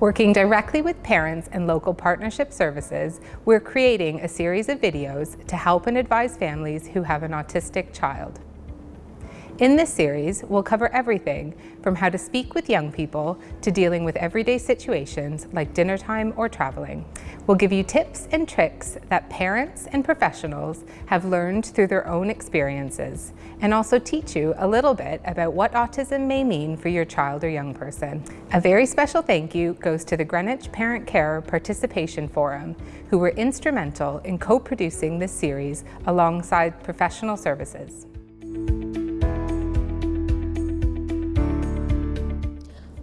Working directly with parents and local partnership services, we're creating a series of videos to help and advise families who have an autistic child. In this series, we'll cover everything from how to speak with young people to dealing with everyday situations like dinner time or traveling. We'll give you tips and tricks that parents and professionals have learned through their own experiences and also teach you a little bit about what autism may mean for your child or young person. A very special thank you goes to the Greenwich Parent Carer Participation Forum, who were instrumental in co-producing this series alongside professional services.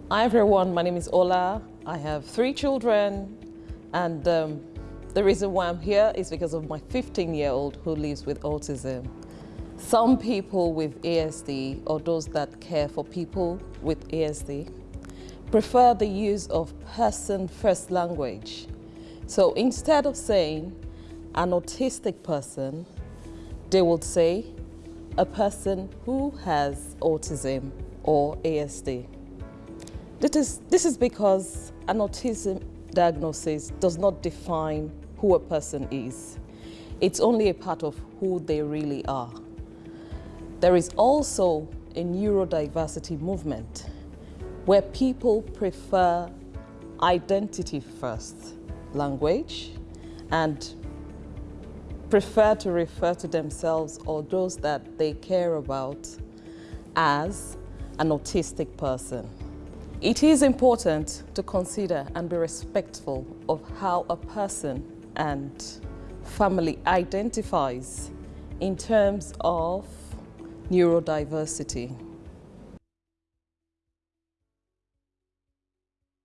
Hi everyone, my name is Ola. I have three children and um, the reason why I'm here is because of my 15-year-old who lives with autism. Some people with ASD or those that care for people with ASD prefer the use of person-first language. So instead of saying an autistic person, they would say a person who has autism or ASD. This is, this is because an autism diagnosis does not define who a person is. It's only a part of who they really are. There is also a neurodiversity movement where people prefer identity first language and prefer to refer to themselves or those that they care about as an autistic person. It is important to consider and be respectful of how a person and family identifies in terms of neurodiversity.